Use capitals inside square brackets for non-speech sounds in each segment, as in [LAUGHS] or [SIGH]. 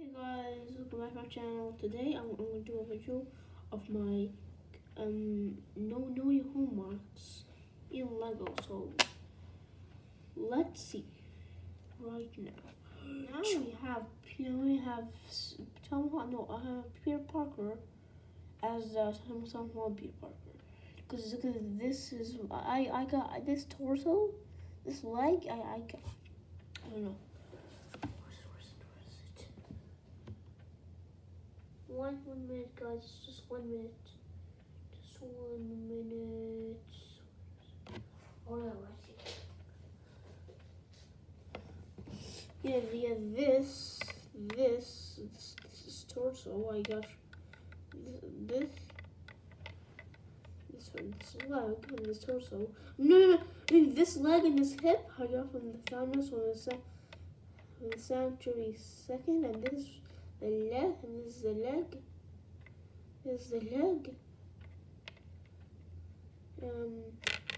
Hey guys, welcome back to my channel. Today I'm, I'm going to do a video of my um no no your homeworks in Lego. So let's see right now. Now we have now we have Tom. No, I have Peter Parker as uh, Tom Holland Peter Parker. Because this is I I got this torso, this leg. I I got I don't know. One one minute guys it's just one minute. Just one minute. Oh no yeah yeah this this this, this torso oh my gosh. This this this leg and this torso. No no no I mean, this leg and this hip I got from the Thanos on the, from the Sanctuary second and this the leg, and this the leg. This is the leg. Um,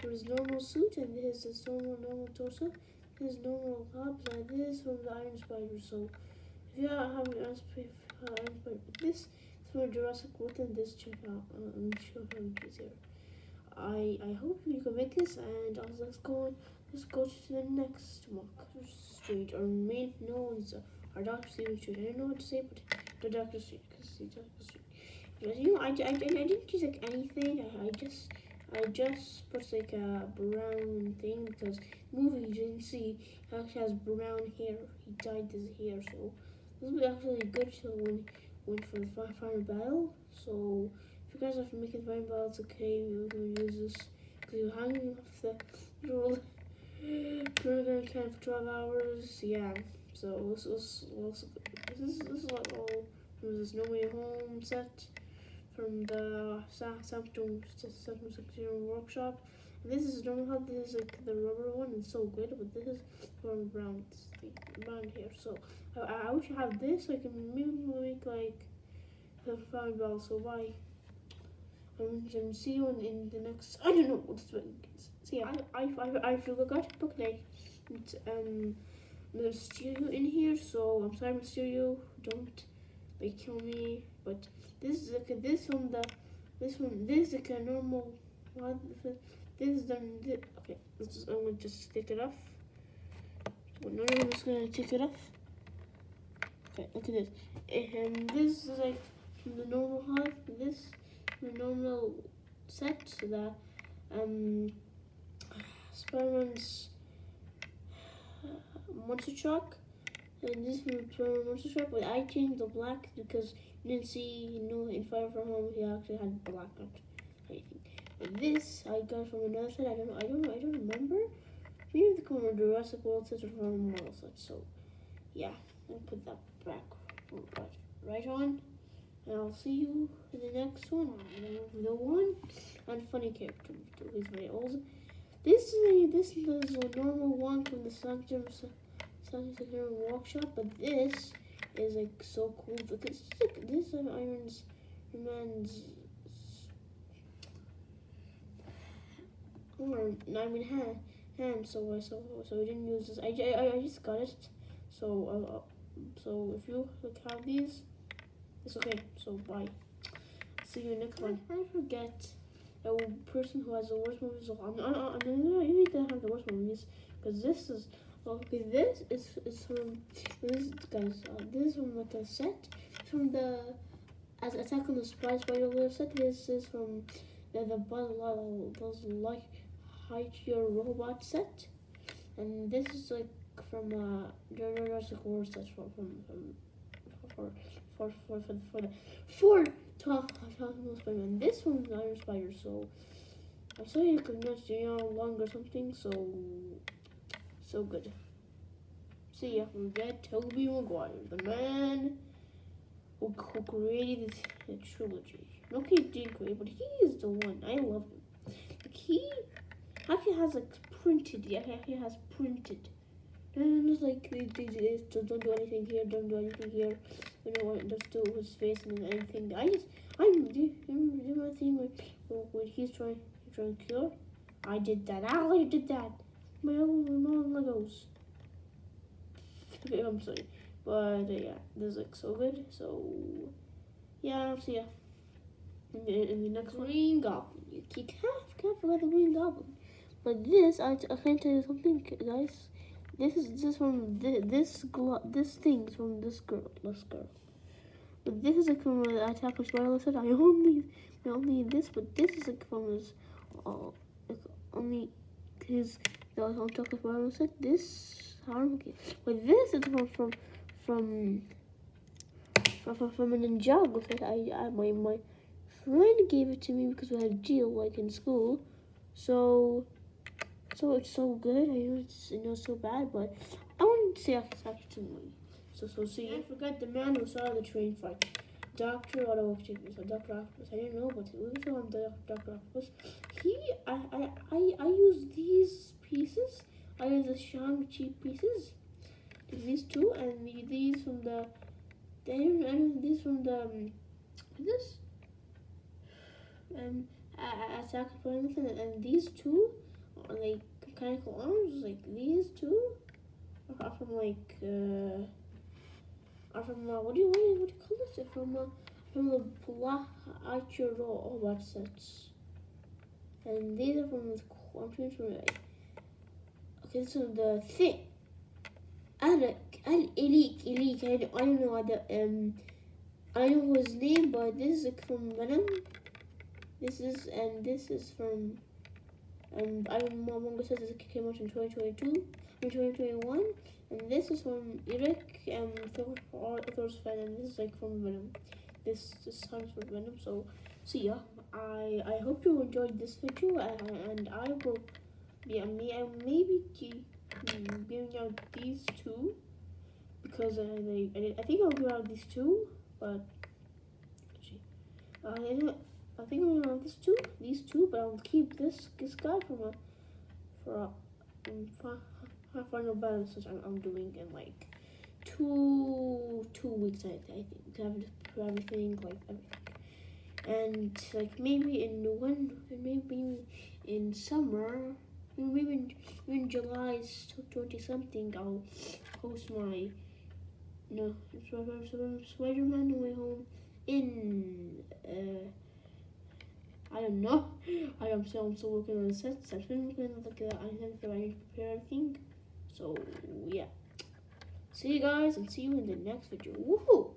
there's normal suit, and this is normal normal torso. This is normal abs, and this is from the Iron Spider. So, if you have Iron Spider, this is from Jurassic World, and this check out. Uh, me show how it is here. I I hope you can make this, and also let's go on. Let's go to the next walk street or main no one's. Our Dr. Stephen Strange. I don't know what to say, but the Dr. Strange, because the. Street. But you know, I, I, I, didn't use like anything. I, I just I just put like a brown thing because movie you didn't see actually has brown hair. He dyed his hair, so this will be actually good to when went for the fire battle. So if you guys are making fire battle, it's okay. We're gonna use this because you're hanging off the [LAUGHS] roll. We're gonna camp for 12 hours. Yeah. So this is this is this is like all from this No Way Home set from the Sanctum Sanctum Workshop. And this is normal how this is like the rubber one It's so good, but this is from brown brown here. So I, I wish I have this so I can maybe make like the five ball. So bye. Um, see you in, in the next. I don't know what's doing. So yeah, I I I, I to book like um. You in here, so I'm sorry you. Don't like kill me. But this is like this one the this one this is like a normal one. This is done. This, okay, this is, I'm gonna just take it off. No, I'm just gonna take it off. Okay, look at this. And this is like the normal height. This the normal set so that um Spider-Man's monster truck. And this is monster truck, but I changed the black because you didn't see, you know, in Far From Home he actually had black on anything. But this I got from another set. I don't know. I don't know. I don't remember. Maybe the corner Jurassic World set from model set. So yeah, I'll put that back right, on. And I'll see you in the next one. The one and funny character. He's very old. This is a, this is a normal one from the Sanctum Sanctum Workshop, but this is like so cool. Look, this is like this is Iron's Man's arm. I mean hand hand. So I so so I didn't use this. I I, I just got it. So uh, uh, so if you like have these, it's okay. So bye. See you next one. I forget a person who has the worst movies of all. I'm, I'm, I'm, you need to have the worst movies because this is okay. This is is from this guys. Uh, this is from like a set from the as Attack on the Spider Spider set. This is from the the Buzz Buzz Lightyear robot set, and this is like from uh Jurassic World set from from, from for for for for for the for talk talking about Spider-Man. This one's Iron Spider, so I'm sorry you could not stay on long or something. So so good. See ya. We get Tobey Maguire, the man who, who created the trilogy. Okay, did create, but he is the one. I love him. Like he actually has like printed. Yeah, he has printed and it's like they, they, they don't do anything here, don't do anything here. You know what? Just do his face and anything. I just I'm do, do my thing when, when he's trying trying to kill. I did that. I did that. My own my own Legos. Okay, I'm sorry, but. Uh, yeah, this looks so good. So yeah, I'll in the, in the next one. Green Goblin. You can't, can't forget the Green Goblin. But this, I, I can tell you something, guys. This is this from this this, this thing's from this girl, this girl. But this is like from the Attack of Spider said. I only I only this, but this is like from his uh, only his the Attack of Spider said. This harmony, but this is from from from from, from, from an Ninjago that I, I my my friend gave it to me because we had a deal like in school. So so it's so good. I know it's you know so bad, but I to say after after movie. So so see. I forgot the man who saw the train fight. Doctor Otto so Doctor Octopus. I didn't know, but we saw him Doctor Octopus. He I I I I use these pieces. I use the Shang Chi pieces. These two and these from the. Then these from the um, this um attack and, and these two like mechanical arms, like these two, are from like uh, are from uh, what do you what do you, call this? From uh, from the Plachiro all sets, and these are from the from like okay, so the thing. Alec, Al Elik, Elik, I don't, I don't know the um, I don't know his name, but this is from Venom. This is and this is from and Iron Manga says it came out in 2022, in 2021, and this is from Eric and Thor's fan, and this is like from Venom. This this sounds from Venom. So, see ya. I I hope you enjoyed this video, and, and I will yeah me I maybe keep mm, giving out these two because they I, I think I'll give out these two, but uh, I think I'm gonna this two, these two, but I'll keep this this guy from a for a um, final balance which I'm, I'm doing in like two two weeks. I, I think to have everything like everything, and like maybe in the one maybe in summer. Maybe in, in July 20 something, I'll post my no Spider-Man Way Home in uh, I don't know. Still, I'm still working on the sets. I've been working on like I think that I need to prepare everything. So yeah. See you guys and see you in the next video. Woohoo!